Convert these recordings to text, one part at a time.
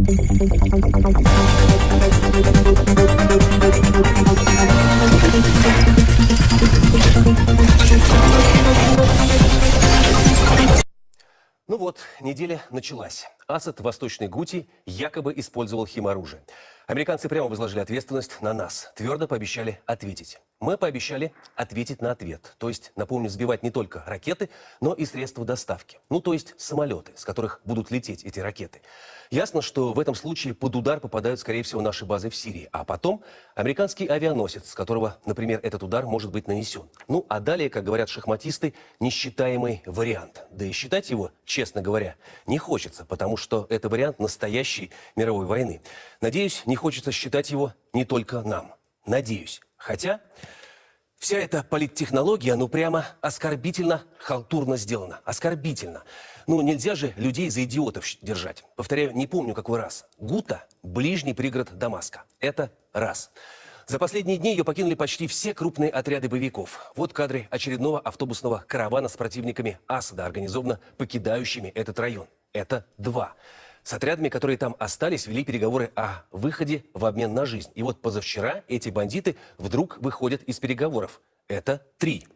Ну вот, неделя началась. Асад Восточной Гути якобы использовал химоружие. Американцы прямо возложили ответственность на нас. Твердо пообещали ответить. Мы пообещали ответить на ответ. То есть, напомню, сбивать не только ракеты, но и средства доставки. Ну, то есть самолеты, с которых будут лететь эти ракеты. Ясно, что в этом случае под удар попадают, скорее всего, наши базы в Сирии. А потом американский авианосец, с которого, например, этот удар может быть нанесен. Ну, а далее, как говорят шахматисты, несчитаемый вариант. Да и считать его, честно говоря, не хочется, потому что это вариант настоящей мировой войны. Надеюсь, не хочется считать его не только нам. Надеюсь. Хотя вся эта политтехнология, ну прямо оскорбительно, халтурно сделана. Оскорбительно. Ну нельзя же людей за идиотов держать. Повторяю, не помню какой раз. Гута – ближний пригород Дамаска. Это раз. За последние дни ее покинули почти все крупные отряды боевиков. Вот кадры очередного автобусного каравана с противниками Асада, организованно покидающими этот район. Это два. С отрядами, которые там остались, вели переговоры о выходе в обмен на жизнь. И вот позавчера эти бандиты вдруг выходят из переговоров. Это три.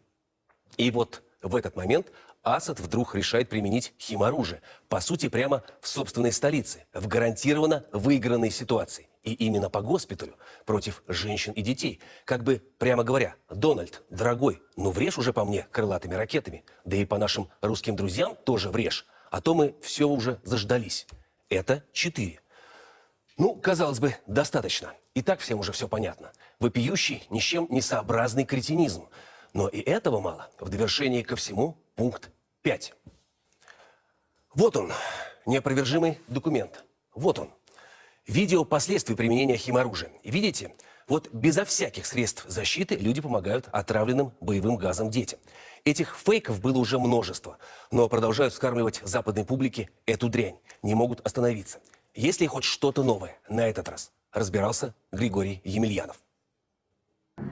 И вот в этот момент Асад вдруг решает применить химоружие. По сути, прямо в собственной столице, в гарантированно выигранной ситуации. И именно по госпиталю против женщин и детей. Как бы, прямо говоря, Дональд, дорогой, ну врежь уже по мне крылатыми ракетами. Да и по нашим русским друзьям тоже врежь. А то мы все уже заждались. Это 4. Ну, казалось бы, достаточно. И так всем уже все понятно. Вопиющий, ни с чем не сообразный кретинизм. Но и этого мало. В довершении ко всему пункт 5. Вот он, неопровержимый документ. Вот он. Видео последствий применения химоружия. Видите? Вот безо всяких средств защиты люди помогают отравленным боевым газом детям. Этих фейков было уже множество, но продолжают скармливать западной публике эту дрянь. Не могут остановиться. Есть ли хоть что-то новое на этот раз? Разбирался Григорий Емельянов.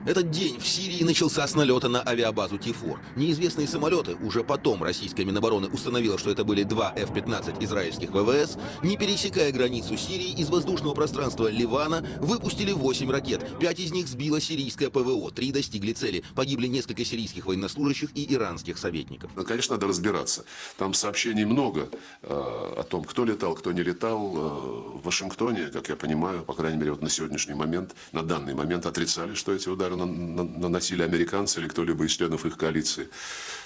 Этот день в Сирии начался с налета на авиабазу Тифор. Неизвестные самолеты, уже потом российская Минобороны установила, что это были два F-15 израильских ВВС, не пересекая границу Сирии из воздушного пространства Ливана, выпустили 8 ракет. Пять из них сбила сирийская ПВО, три достигли цели. Погибли несколько сирийских военнослужащих и иранских советников. Ну, конечно, надо разбираться. Там сообщений много э, о том, кто летал, кто не летал. Э, в Вашингтоне, как я понимаю, по крайней мере, вот на сегодняшний момент, на данный момент отрицали, что эти удары наносили американцы или кто-либо из членов их коалиции.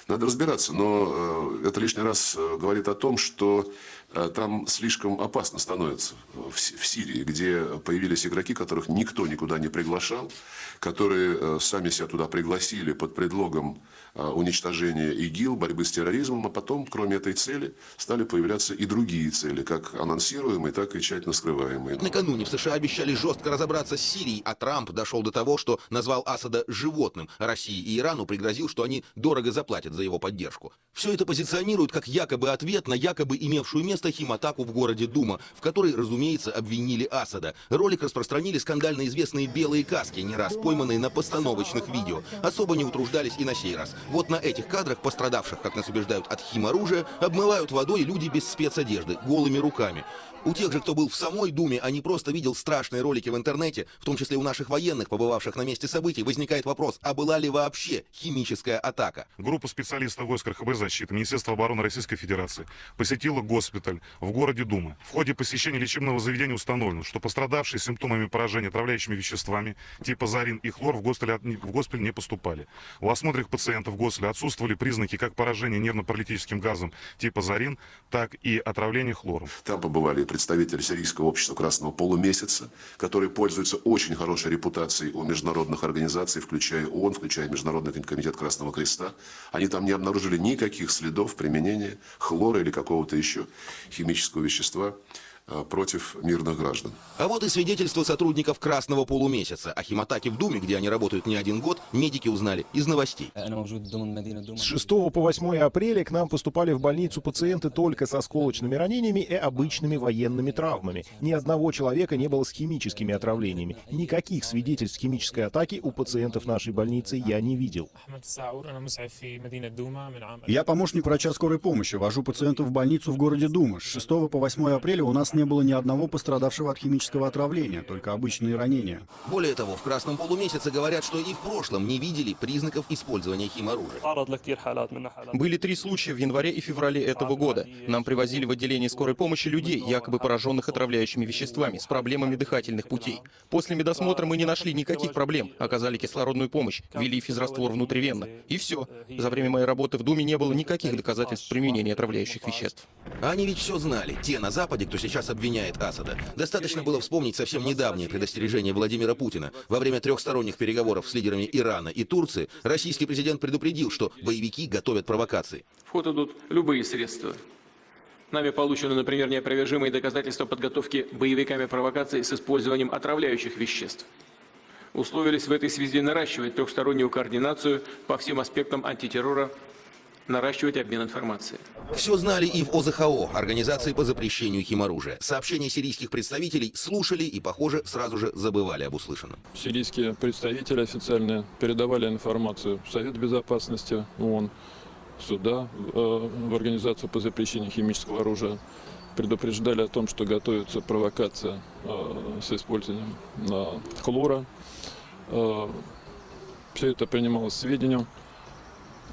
Надо разбираться, но э, это лишний раз э, говорит о том, что там слишком опасно становится в Сирии, где появились игроки, которых никто никуда не приглашал, которые сами себя туда пригласили под предлогом уничтожения ИГИЛ, борьбы с терроризмом, а потом, кроме этой цели, стали появляться и другие цели, как анонсируемые, так и тщательно скрываемые. Накануне в США обещали жестко разобраться с Сирией, а Трамп дошел до того, что назвал Асада животным. России и Ирану пригрозил, что они дорого заплатят за его поддержку. Все это позиционируют как якобы ответ на якобы имевшую место химатаку в городе Дума, в которой, разумеется, обвинили Асада. Ролик распространили скандально известные белые каски, не раз пойманные на постановочных видео. Особо не утруждались и на сей раз. Вот на этих кадрах пострадавших, как нас убеждают, от химоружия, обмывают водой люди без спецодежды, голыми руками. У тех же, кто был в самой Думе, а не просто видел страшные ролики в интернете, в том числе у наших военных, побывавших на месте событий, возникает вопрос, а была ли вообще химическая атака? Группа специалистов войск РХБ защиты Министерства обороны Российской Федерации посетила госпиталь в городе Дума. В ходе посещения лечебного заведения установлено, что пострадавшие симптомами поражения отравляющими веществами типа зарин и хлор в госпиталь, в госпиталь не поступали. У осмотренных пациентов в госпитале отсутствовали признаки как поражения нервно-паралитическим газом типа зарин, так и отравления хлором. Там побывали представитель Сирийского общества Красного Полумесяца, который пользуется очень хорошей репутацией у международных организаций, включая ООН, включая Международный комитет Красного Креста. Они там не обнаружили никаких следов применения хлора или какого-то еще химического вещества против мирных граждан. А вот и свидетельство сотрудников Красного полумесяца. О химатаке в Думе, где они работают не один год, медики узнали из новостей. С 6 по 8 апреля к нам поступали в больницу пациенты только со осколочными ранениями и обычными военными травмами. Ни одного человека не было с химическими отравлениями. Никаких свидетельств химической атаки у пациентов нашей больницы я не видел. Я помощник врача скорой помощи. Вожу пациентов в больницу в городе Дума. С 6 по 8 апреля у нас не было ни одного пострадавшего от химического отравления, только обычные ранения. Более того, в Красном полумесяце говорят, что и в прошлом не видели признаков использования химоружия. Были три случая в январе и феврале этого года. Нам привозили в отделение скорой помощи людей, якобы пораженных отравляющими веществами, с проблемами дыхательных путей. После медосмотра мы не нашли никаких проблем, оказали кислородную помощь, ввели физраствор внутривенно. И все. За время моей работы в Думе не было никаких доказательств применения отравляющих веществ. Они ведь все знали. Те на Западе, кто сейчас обвиняет Асада. Достаточно было вспомнить совсем недавнее предостережение Владимира Путина. Во время трехсторонних переговоров с лидерами Ирана и Турции российский президент предупредил, что боевики готовят провокации. В ход идут любые средства. Нами получены, например, неопровержимые доказательства подготовки боевиками провокаций с использованием отравляющих веществ. Условились в этой связи наращивать трехстороннюю координацию по всем аспектам антитеррора, наращивать обмен информацией. Все знали и в ОЗХО, Организации по запрещению химоружия. Сообщения сирийских представителей слушали и, похоже, сразу же забывали об услышанном. Сирийские представители официально передавали информацию в Совет Безопасности ООН, сюда, э, в Организацию по запрещению химического оружия. Предупреждали о том, что готовится провокация э, с использованием э, хлора. Все это принималось сведению,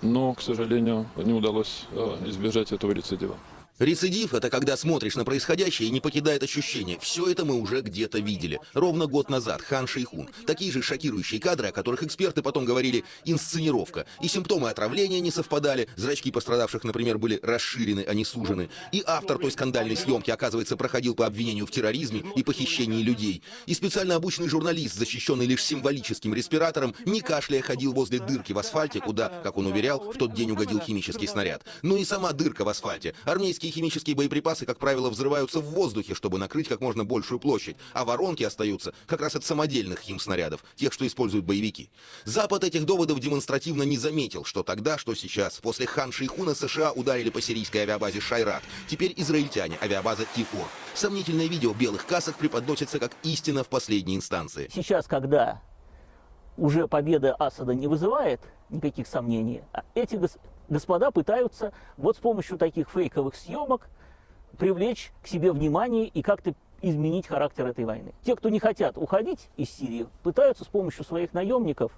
но, к сожалению, не удалось э, избежать этого рецидива. Рецидив – это когда смотришь на происходящее и не покидает ощущение. Все это мы уже где-то видели. Ровно год назад Хан Шейхун. Такие же шокирующие кадры, о которых эксперты потом говорили «инсценировка». И симптомы отравления не совпадали, зрачки пострадавших, например, были расширены, а не сужены. И автор той скандальной съемки, оказывается, проходил по обвинению в терроризме и похищении людей. И специально обученный журналист, защищенный лишь символическим респиратором, не кашляя ходил возле дырки в асфальте, куда, как он уверял, в тот день угодил химический снаряд. Ну и сама дырка в асфальте. Армейские химические боеприпасы, как правило, взрываются в воздухе, чтобы накрыть как можно большую площадь, а воронки остаются как раз от самодельных химснарядов, тех, что используют боевики. Запад этих доводов демонстративно не заметил, что тогда, что сейчас. После Хан Шейхуна США ударили по сирийской авиабазе Шайрат. Теперь израильтяне, авиабаза Тифор. Сомнительное видео белых касок преподносится как истина в последней инстанции. Сейчас, когда уже победа Асада не вызывает никаких сомнений, а эти господа пытаются вот с помощью таких фейковых съемок привлечь к себе внимание и как-то изменить характер этой войны. Те, кто не хотят уходить из Сирии, пытаются с помощью своих наемников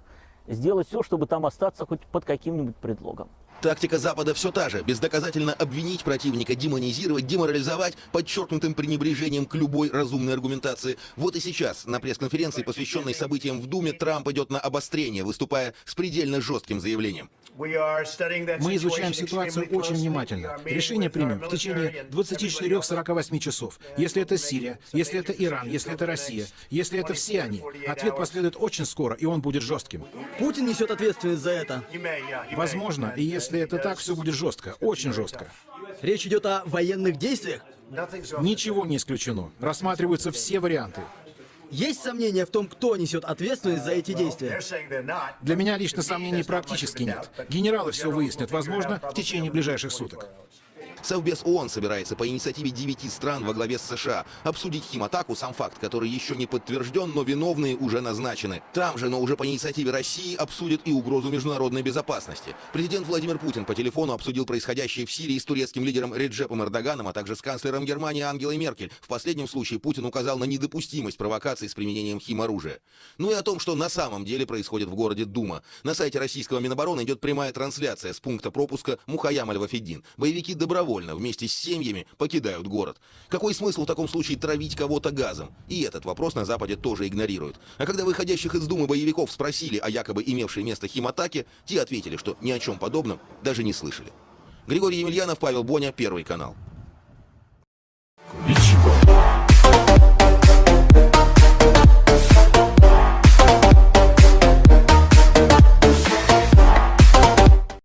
сделать все, чтобы там остаться хоть под каким-нибудь предлогом. Тактика Запада все та же. Бездоказательно обвинить противника, демонизировать, деморализовать, подчеркнутым пренебрежением к любой разумной аргументации. Вот и сейчас, на пресс-конференции, посвященной событиям в Думе, Трамп идет на обострение, выступая с предельно жестким заявлением. Мы изучаем ситуацию очень внимательно. Решение примем в течение 24-48 часов. Если это Сирия, если это Иран, если это Россия, если это все они, ответ последует очень скоро, и он будет жестким. Путин несет ответственность за это. Возможно, и если это так, все будет жестко, очень жестко. Речь идет о военных действиях. Ничего не исключено. Рассматриваются все варианты. Есть сомнения в том, кто несет ответственность за эти действия? Для меня лично сомнений практически нет. Генералы все выяснят, возможно, в течение ближайших суток. Совбез ООН собирается по инициативе девяти стран во главе с США обсудить химатаку, сам факт, который еще не подтвержден, но виновные уже назначены. Там же, но уже по инициативе России, обсудят и угрозу международной безопасности. Президент Владимир Путин по телефону обсудил происходящее в Сирии с турецким лидером Реджепом Эрдоганом, а также с канцлером Германии Ангелой Меркель. В последнем случае Путин указал на недопустимость провокаций с применением химоружия. Ну и о том, что на самом деле происходит в городе Дума. На сайте российского Минобороны идет прямая трансляция с пункта пропуска Мухаям Аль-Вафеддин. Боевики добровольно вместе с семьями покидают город. Какой смысл в таком случае травить кого-то газом? И этот вопрос на Западе тоже игнорируют. А когда выходящих из Думы боевиков спросили о якобы имевшей место химатаке, те ответили, что ни о чем подобном даже не слышали. Григорий Емельянов, Павел Боня, Первый канал.